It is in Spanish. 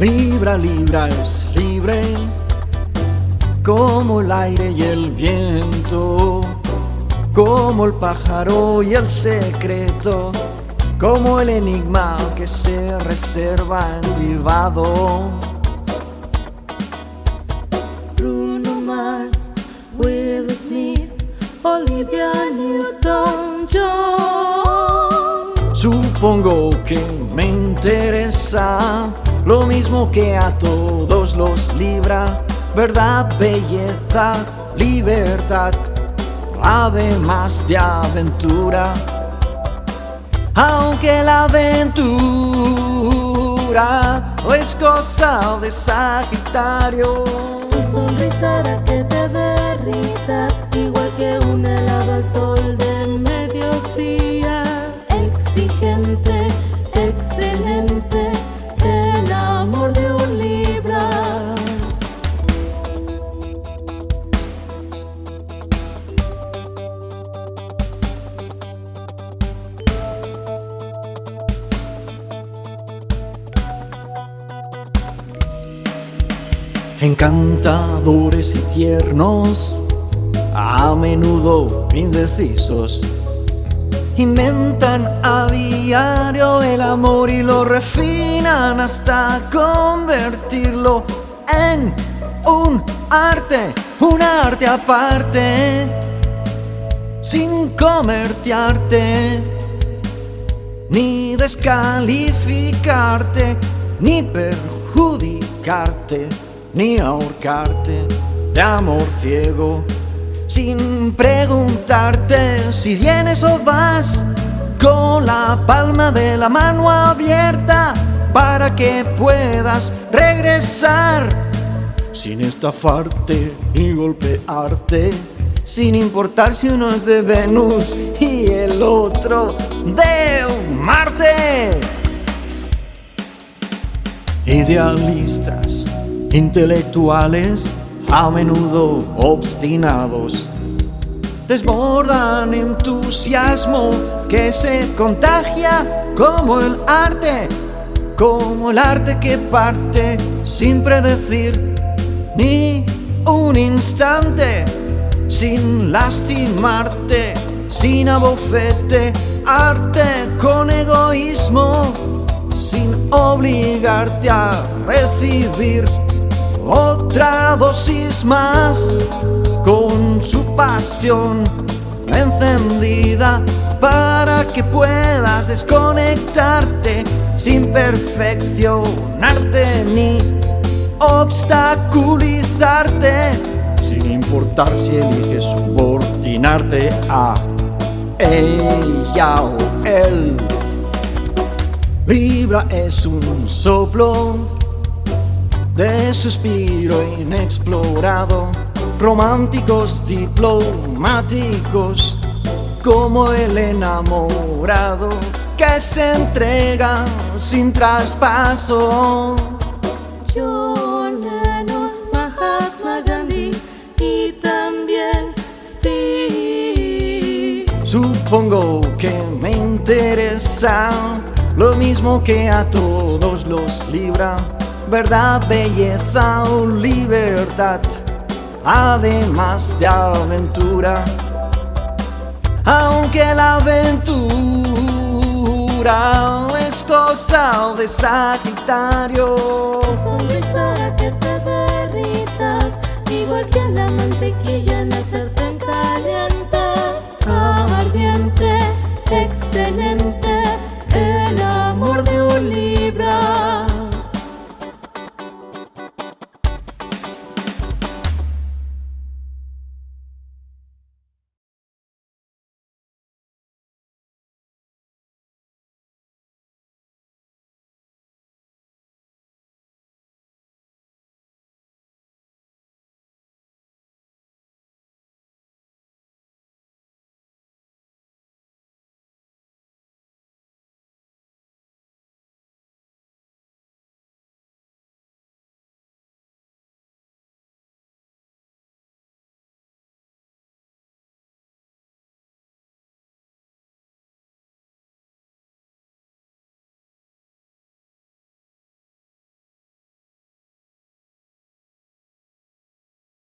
Libra, Libra es libre como el aire y el viento, como el pájaro y el secreto, como el enigma que se reserva en privado. Bruno Mars, Will Smith, Olivia Newton-John. Supongo que me interesa lo mismo que a todos los libra, verdad, belleza, libertad, además de aventura. Aunque la aventura es cosa de Sagitario. Su sonrisa hará que te derritas, igual que un helado al sol del Encantadores y tiernos, a menudo indecisos. Inventan a diario el amor y lo refinan hasta convertirlo en un arte, un arte aparte, sin comerciarte, ni descalificarte, ni perjudicarte, ni ahorcarte de amor ciego sin preguntarte si vienes o vas con la palma de la mano abierta para que puedas regresar sin estafarte y golpearte, sin importar si uno es de Venus y el otro de Marte. Idealistas, intelectuales, a menudo obstinados. Desbordan entusiasmo que se contagia como el arte, como el arte que parte sin predecir ni un instante, sin lastimarte, sin abofete, arte con egoísmo, sin obligarte a recibir otra dosis más con su pasión encendida para que puedas desconectarte sin perfeccionarte ni obstaculizarte sin importar si eliges subordinarte a ella o él. Libra es un soplo de suspiro inexplorado, románticos diplomáticos, como el enamorado que se entrega sin traspaso. John Lennon, Mahatma Gandhi y también Steve. Supongo que me interesa lo mismo que a todos los libra verdad, belleza o libertad, además de aventura. Aunque la aventura es cosa de Sagitario. Su sonrisa que te derritas, igual que la mantequilla en la